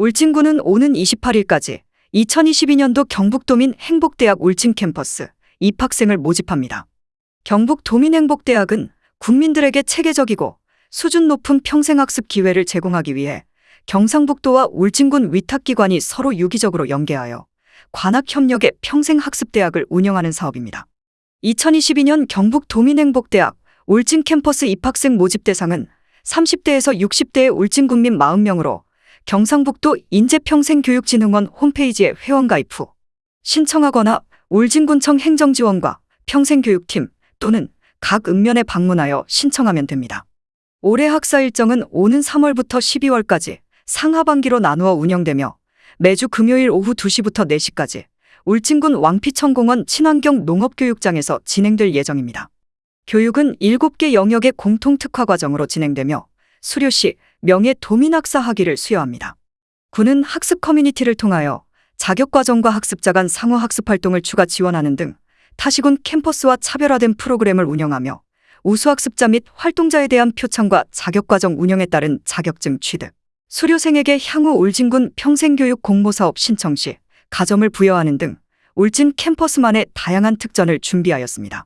울진군은 오는 28일까지 2022년도 경북도민 행복대학 울진 캠퍼스 입학생을 모집합니다. 경북도민 행복대학은 국민들에게 체계적이고 수준 높은 평생학습 기회를 제공하기 위해 경상북도와 울진군 위탁기관이 서로 유기적으로 연계하여 관학협력의 평생학습대학을 운영하는 사업입니다. 2022년 경북도민행복대학 울진 캠퍼스 입학생 모집 대상은 30대에서 60대의 울진군민 40명으로 경상북도 인재평생교육진흥원 홈페이지에 회원가입 후 신청하거나 울진군청 행정지원과 평생교육팀 또는 각 읍면에 방문하여 신청하면 됩니다. 올해 학사 일정은 오는 3월부터 12월까지 상하반기로 나누어 운영되며 매주 금요일 오후 2시부터 4시까지 울진군 왕피천공원 친환경 농업교육장에서 진행될 예정입니다. 교육은 7개 영역의 공통특화 과정으로 진행되며 수료 시 명예 도민학사 학위를 수여합니다. 군은 학습 커뮤니티를 통하여 자격과정과 학습자 간 상호 학습 활동을 추가 지원하는 등 타시군 캠퍼스와 차별화된 프로그램을 운영하며 우수학습자 및 활동자에 대한 표창과 자격과정 운영에 따른 자격증 취득, 수료생에게 향후 울진군 평생교육 공모사업 신청 시 가점을 부여하는 등 울진 캠퍼스만의 다양한 특전을 준비하였습니다.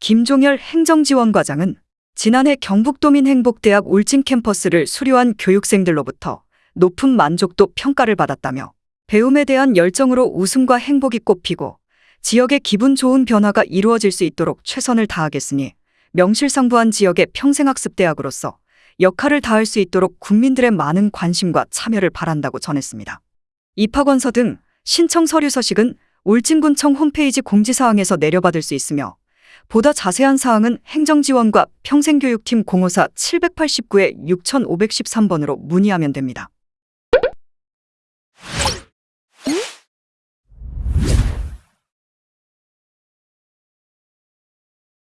김종열 행정지원과장은 지난해 경북도민행복대학 울진 캠퍼스를 수료한 교육생들로부터 높은 만족도 평가를 받았다며 배움에 대한 열정으로 웃음과 행복이 꽃피고 지역의 기분 좋은 변화가 이루어질 수 있도록 최선을 다하겠으니 명실상부한 지역의 평생학습대학으로서 역할을 다할 수 있도록 국민들의 많은 관심과 참여를 바란다고 전했습니다. 입학원서 등 신청 서류 서식은 울진군청 홈페이지 공지사항에서 내려받을 수 있으며 보다 자세한 사항은 행정지원과 평생교육팀 054 789의 6513번으로 문의하면 됩니다.